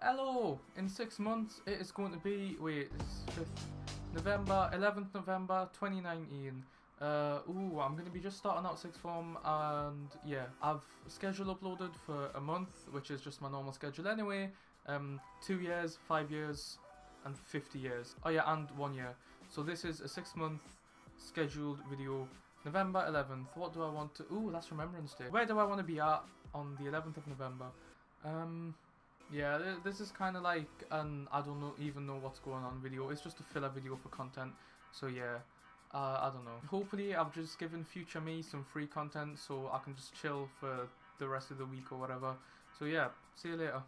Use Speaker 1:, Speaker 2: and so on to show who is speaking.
Speaker 1: Hello! In six months, it is going to be. Wait, it's 5th November, 11th November 2019. Uh, ooh, I'm gonna be just starting out sixth form, and yeah, I've schedule uploaded for a month, which is just my normal schedule anyway. Um, two years, five years, and 50 years. Oh yeah, and one year. So this is a six month scheduled video. November 11th. What do I want to? Ooh, that's Remembrance Day. Where do I want to be at on the 11th of November? Um, yeah, this is kind of like an I don't know even know what's going on video. It's just a filler video for content. So yeah, uh, I don't know. Hopefully, I've just given future me some free content so I can just chill for the rest of the week or whatever. So yeah, see you later.